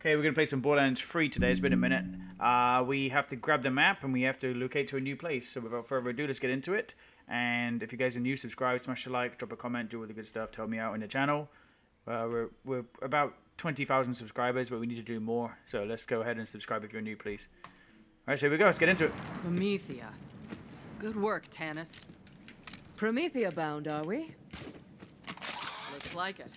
Okay, we're going to play some Borderlands 3 today. It's been a minute. Uh, we have to grab the map and we have to locate to a new place. So without further ado, let's get into it. And if you guys are new, subscribe, smash a like, drop a comment, do all the good stuff, tell me out in the channel. Uh, we're, we're about 20,000 subscribers, but we need to do more. So let's go ahead and subscribe if you're new, please. All right, so here we go. Let's get into it. Promethea. Good work, Tannis. Promethea bound, are we? Looks like it.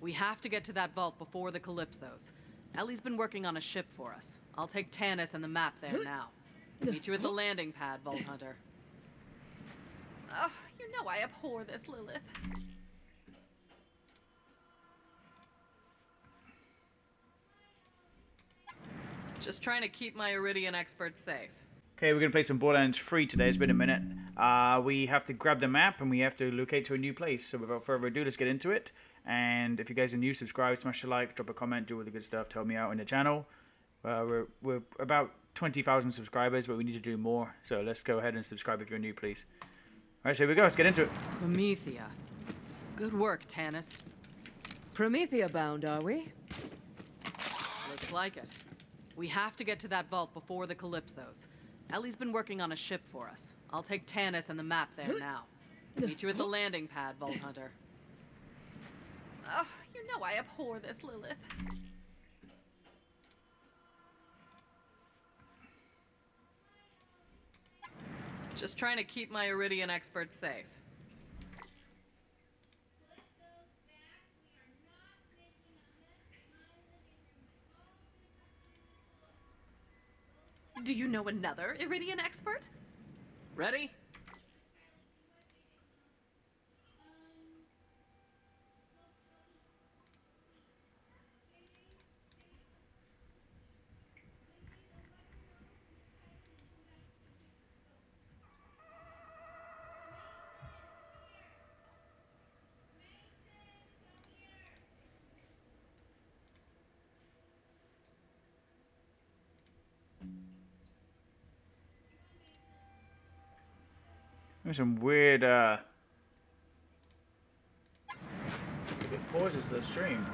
We have to get to that vault before the Calypsos. Ellie's been working on a ship for us. I'll take Tannis and the map there now. Meet you at the landing pad, Vault Hunter. Oh, you know I abhor this, Lilith. Just trying to keep my Eridian expert safe. Okay, we're going to play some Borderlands 3 today. It's been a minute. Uh, we have to grab the map and we have to locate to a new place. So without further ado, let's get into it. And if you guys are new, subscribe, smash a like, drop a comment, do all the good stuff, tell me out in the channel. Uh, we're, we're about 20,000 subscribers, but we need to do more. So let's go ahead and subscribe if you're new, please. All right, so here we go. Let's get into it. Promethea. Good work, Tannis. Promethea bound, are we? Looks like it. We have to get to that vault before the Calypsos. Ellie's been working on a ship for us. I'll take Tannis and the map there now. Meet you at the landing pad, Vault Hunter. Oh, you know I abhor this, Lilith. Just trying to keep my Eridian expert safe. Do you know another Eridian expert? Ready? There's some weird, uh... It pauses the stream.